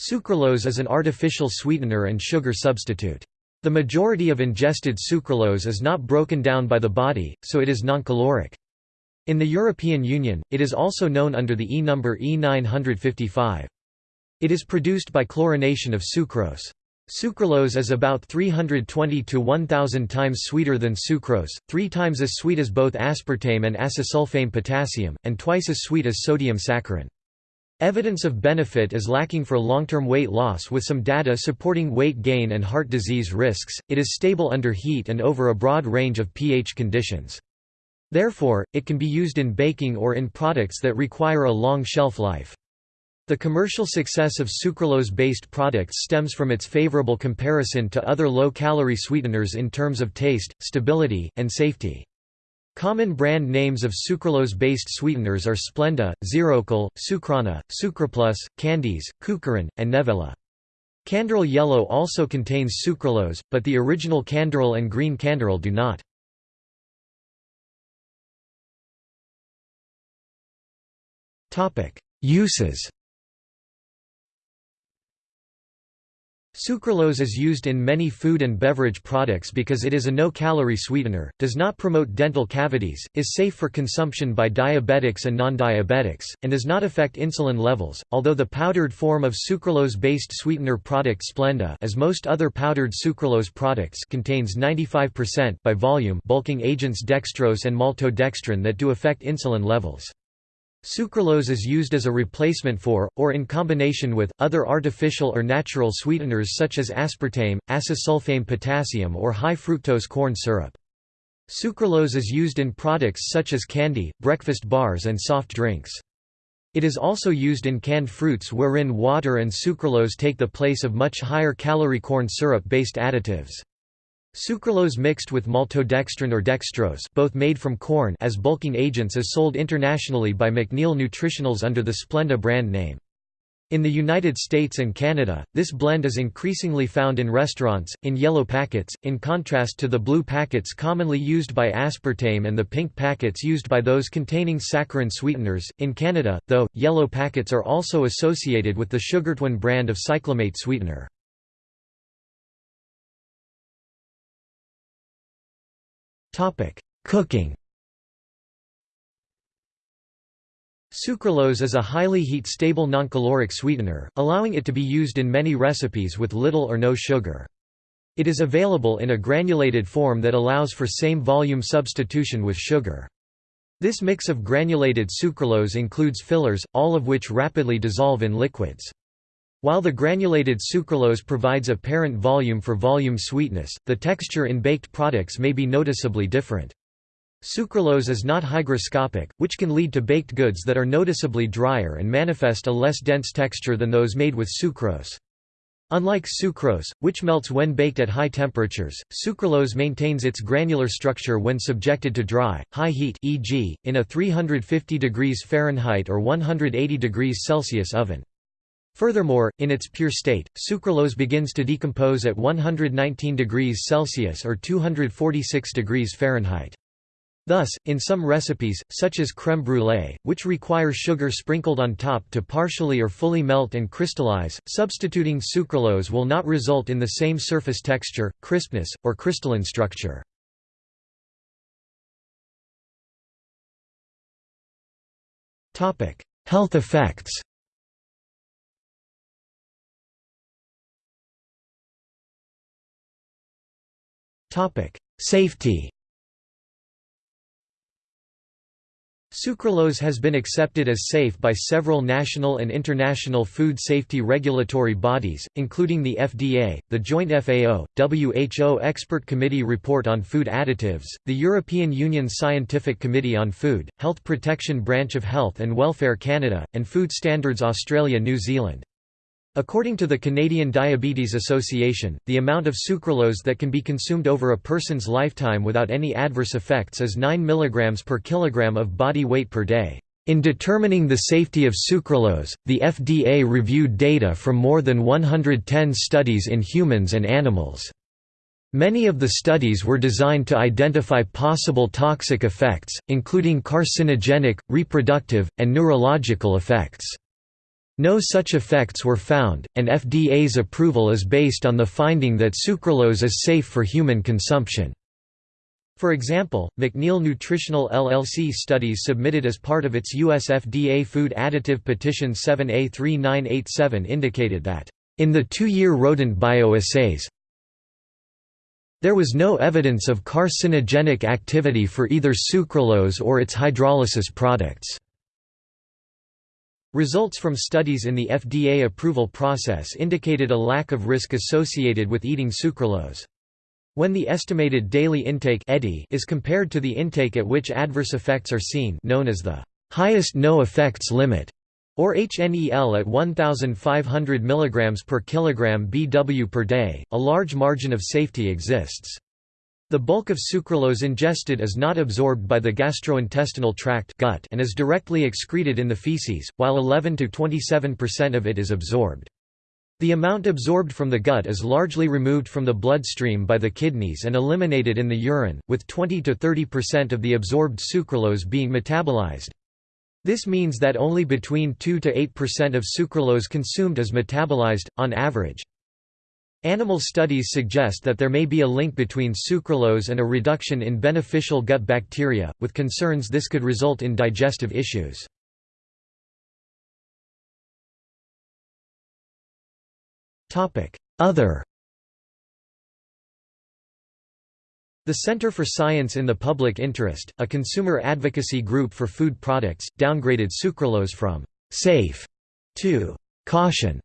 Sucralose is an artificial sweetener and sugar substitute. The majority of ingested sucralose is not broken down by the body, so it is noncaloric. In the European Union, it is also known under the E number E955. It is produced by chlorination of sucrose. Sucralose is about 320 to 1000 times sweeter than sucrose, three times as sweet as both aspartame and acesulfame potassium, and twice as sweet as sodium saccharin. Evidence of benefit is lacking for long-term weight loss with some data supporting weight gain and heart disease risks. It is stable under heat and over a broad range of pH conditions. Therefore, it can be used in baking or in products that require a long shelf life. The commercial success of sucralose-based products stems from its favorable comparison to other low-calorie sweeteners in terms of taste, stability, and safety. Common brand names of sucralose-based sweeteners are Splenda, Zerocal, Sukrana, Sucraplus, Candies, Cukren, and Nevella. Canderel Yellow also contains sucralose, but the original Canderel and green Canderel do not. Uses Sucralose is used in many food and beverage products because it is a no-calorie sweetener, does not promote dental cavities, is safe for consumption by diabetics and non-diabetics, and does not affect insulin levels, although the powdered form of sucralose-based sweetener product Splenda as most other powdered sucralose products contains 95% by volume bulking agents dextrose and maltodextrin that do affect insulin levels. Sucralose is used as a replacement for, or in combination with, other artificial or natural sweeteners such as aspartame, acesulfame potassium or high-fructose corn syrup. Sucralose is used in products such as candy, breakfast bars and soft drinks. It is also used in canned fruits wherein water and sucralose take the place of much higher calorie corn syrup-based additives. Sucralose mixed with maltodextrin or dextrose both made from corn as bulking agents is sold internationally by McNeil Nutritionals under the Splenda brand name. In the United States and Canada, this blend is increasingly found in restaurants, in yellow packets, in contrast to the blue packets commonly used by aspartame and the pink packets used by those containing saccharin sweeteners. In Canada, though, yellow packets are also associated with the Sugartwin brand of cyclamate sweetener. Cooking Sucralose is a highly heat-stable noncaloric sweetener, allowing it to be used in many recipes with little or no sugar. It is available in a granulated form that allows for same volume substitution with sugar. This mix of granulated sucralose includes fillers, all of which rapidly dissolve in liquids. While the granulated sucralose provides apparent volume for volume sweetness, the texture in baked products may be noticeably different. Sucralose is not hygroscopic, which can lead to baked goods that are noticeably drier and manifest a less dense texture than those made with sucrose. Unlike sucrose, which melts when baked at high temperatures, sucralose maintains its granular structure when subjected to dry, high heat e.g., in a 350 degrees Fahrenheit or 180 degrees Celsius oven. Furthermore, in its pure state, sucralose begins to decompose at 119 degrees Celsius or 246 degrees Fahrenheit. Thus, in some recipes, such as crème brûlée, which require sugar sprinkled on top to partially or fully melt and crystallize, substituting sucralose will not result in the same surface texture, crispness, or crystalline structure. Health effects Safety Sucralose has been accepted as safe by several national and international food safety regulatory bodies, including the FDA, the Joint FAO, WHO Expert Committee Report on Food Additives, the European Union Scientific Committee on Food, Health Protection Branch of Health and Welfare Canada, and Food Standards Australia New Zealand. According to the Canadian Diabetes Association, the amount of sucralose that can be consumed over a person's lifetime without any adverse effects is 9 mg per kilogram of body weight per day. In determining the safety of sucralose, the FDA reviewed data from more than 110 studies in humans and animals. Many of the studies were designed to identify possible toxic effects, including carcinogenic, reproductive, and neurological effects. No such effects were found, and FDA's approval is based on the finding that sucralose is safe for human consumption. For example, McNeil Nutritional LLC studies submitted as part of its U.S. FDA Food Additive Petition 7A3987 indicated that, in the two-year rodent bioassays, there was no evidence of carcinogenic activity for either sucralose or its hydrolysis products. Results from studies in the FDA approval process indicated a lack of risk associated with eating sucralose. When the estimated daily intake is compared to the intake at which adverse effects are seen known as the highest no effects limit, or HNEL at 1500 mg per kilogram BW per day, a large margin of safety exists. The bulk of sucralose ingested is not absorbed by the gastrointestinal tract gut and is directly excreted in the feces, while 11 to 27% of it is absorbed. The amount absorbed from the gut is largely removed from the bloodstream by the kidneys and eliminated in the urine, with 20 to 30% of the absorbed sucralose being metabolized. This means that only between 2 to 8% of sucralose consumed is metabolized, on average. Animal studies suggest that there may be a link between sucralose and a reduction in beneficial gut bacteria, with concerns this could result in digestive issues. Other The Center for Science in the Public Interest, a consumer advocacy group for food products, downgraded sucralose from «safe» to «caution»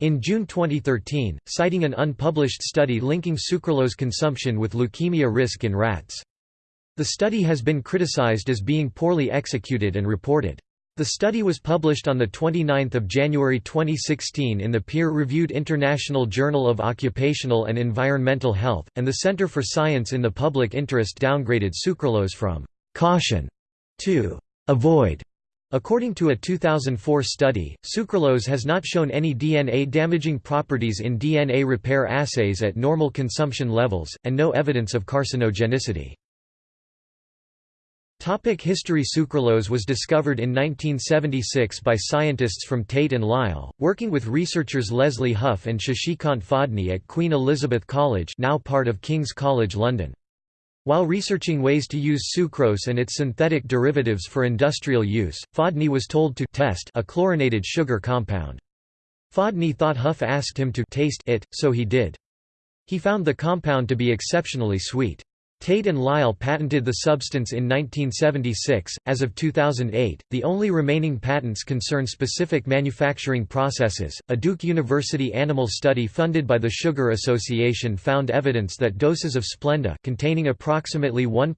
in June 2013, citing an unpublished study linking sucralose consumption with leukemia risk in rats. The study has been criticized as being poorly executed and reported. The study was published on 29 January 2016 in the peer-reviewed International Journal of Occupational and Environmental Health, and the Center for Science in the Public Interest downgraded sucralose from «caution» to «avoid». According to a 2004 study, sucralose has not shown any DNA-damaging properties in DNA repair assays at normal consumption levels, and no evidence of carcinogenicity. Topic history Sucralose was discovered in 1976 by scientists from Tate and Lyle, working with researchers Leslie Hough and Shashikant Phadnis at Queen Elizabeth College now part of King's College London. While researching ways to use sucrose and its synthetic derivatives for industrial use, Phadnis was told to test a chlorinated sugar compound. Phadnis thought Hough asked him to taste it, so he did. He found the compound to be exceptionally sweet. Tate and Lyle patented the substance in 1976. As of 2008, the only remaining patents concern specific manufacturing processes. A Duke University animal study funded by the Sugar Association found evidence that doses of Splenda containing approximately 1%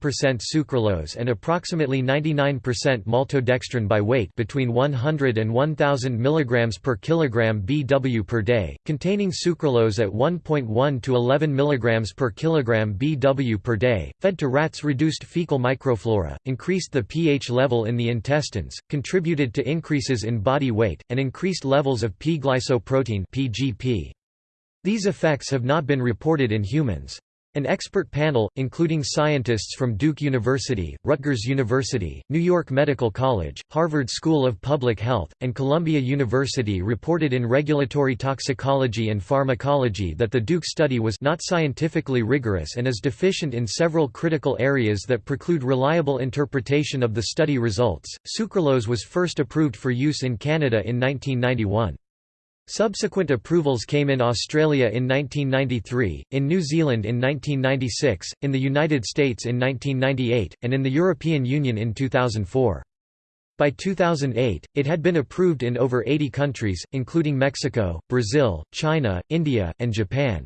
sucralose and approximately 99% maltodextrin by weight between 100 and 1000 mg per kilogram BW per day, containing sucralose at 1.1 to 11 mg per kilogram BW per day fed to rats reduced fecal microflora, increased the pH level in the intestines, contributed to increases in body weight, and increased levels of P-glycoprotein. These effects have not been reported in humans. An expert panel, including scientists from Duke University, Rutgers University, New York Medical College, Harvard School of Public Health, and Columbia University reported in Regulatory Toxicology and Pharmacology that the Duke study was not scientifically rigorous and is deficient in several critical areas that preclude reliable interpretation of the study results. Sucralose was first approved for use in Canada in 1991. Subsequent approvals came in Australia in 1993, in New Zealand in 1996, in the United States in 1998, and in the European Union in 2004. By 2008, it had been approved in over 80 countries, including Mexico, Brazil, China, India, and Japan.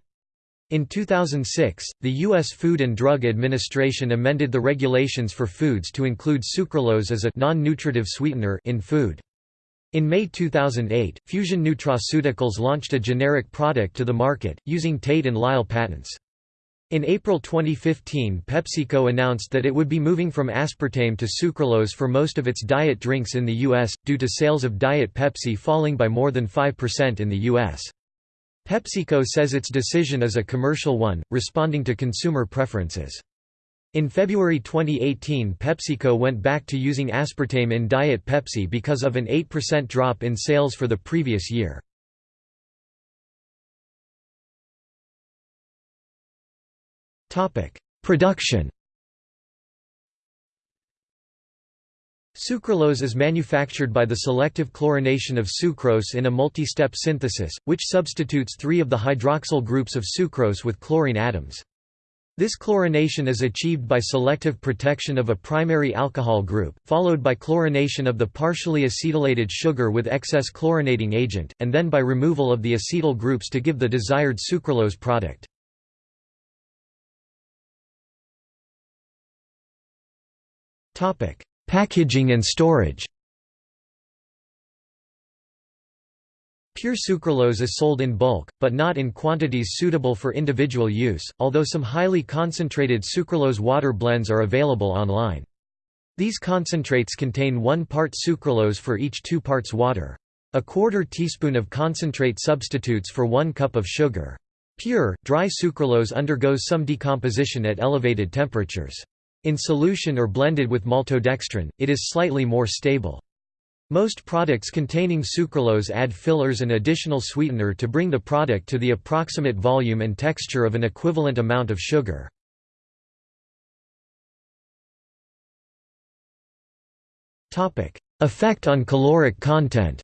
In 2006, the U.S. Food and Drug Administration amended the regulations for foods to include sucralose as a non-nutritive sweetener in food. In May 2008, Fusion Nutraceuticals launched a generic product to the market, using Tate and Lyle patents. In April 2015 PepsiCo announced that it would be moving from aspartame to sucralose for most of its diet drinks in the U.S., due to sales of Diet Pepsi falling by more than 5% in the U.S. PepsiCo says its decision is a commercial one, responding to consumer preferences. In February 2018 PepsiCo went back to using aspartame in Diet Pepsi because of an 8% drop in sales for the previous year. Production Sucralose is manufactured by the selective chlorination of sucrose in a multi-step synthesis, which substitutes three of the hydroxyl groups of sucrose with chlorine atoms. This chlorination is achieved by selective protection of a primary alcohol group, followed by chlorination of the partially acetylated sugar with excess chlorinating agent, and then by removal of the acetyl groups to give the desired sucralose product. Packaging and storage Pure sucralose is sold in bulk, but not in quantities suitable for individual use, although some highly concentrated sucralose water blends are available online. These concentrates contain one part sucralose for each two parts water. A quarter teaspoon of concentrate substitutes for one cup of sugar. Pure, dry sucralose undergoes some decomposition at elevated temperatures. In solution or blended with maltodextrin, it is slightly more stable. Most products containing sucralose add fillers and additional sweetener to bring the product to the approximate volume and texture of an equivalent amount of sugar. Effect on caloric content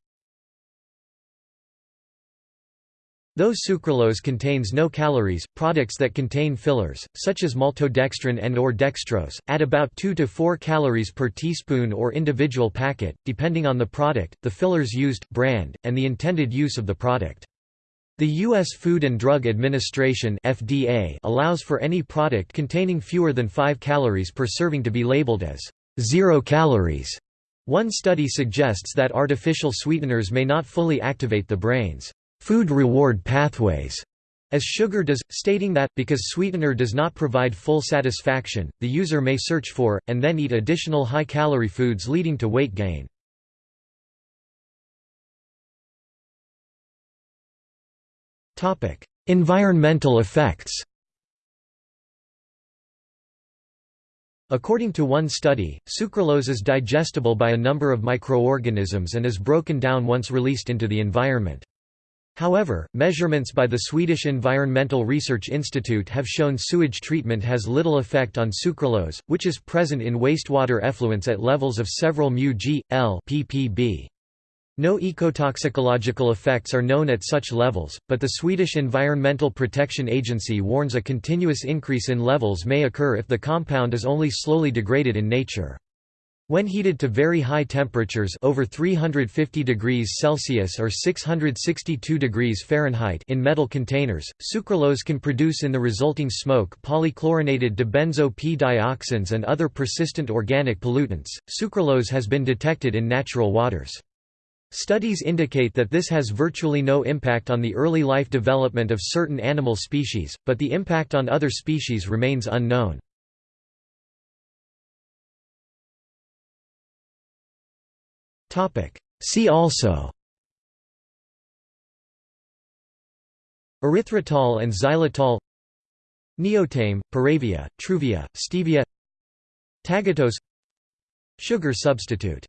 Though sucralose contains no calories, products that contain fillers, such as maltodextrin and or dextrose, add about 2 to 4 calories per teaspoon or individual packet, depending on the product, the fillers used, brand, and the intended use of the product. The U.S. Food and Drug Administration FDA allows for any product containing fewer than 5 calories per serving to be labeled as zero calories. One study suggests that artificial sweeteners may not fully activate the brain's food reward pathways as sugar does, stating that, because sweetener does not provide full satisfaction, the user may search for, and then eat additional high-calorie foods leading to weight gain. environmental effects According to one study, sucralose is digestible by a number of microorganisms and is broken down once released into the environment. However, measurements by the Swedish Environmental Research Institute have shown sewage treatment has little effect on sucralose, which is present in wastewater effluents at levels of several μg, L ppb. No ecotoxicological effects are known at such levels, but the Swedish Environmental Protection Agency warns a continuous increase in levels may occur if the compound is only slowly degraded in nature. When heated to very high temperatures over 350 degrees Celsius or 662 degrees Fahrenheit in metal containers, sucralose can produce in the resulting smoke polychlorinated dibenzo p-dioxins and other persistent organic pollutants. Sucralose has been detected in natural waters. Studies indicate that this has virtually no impact on the early life development of certain animal species, but the impact on other species remains unknown. See also. Erythritol and xylitol. Neotame, PureVia, truvia, stevia. Tagatose. Sugar substitute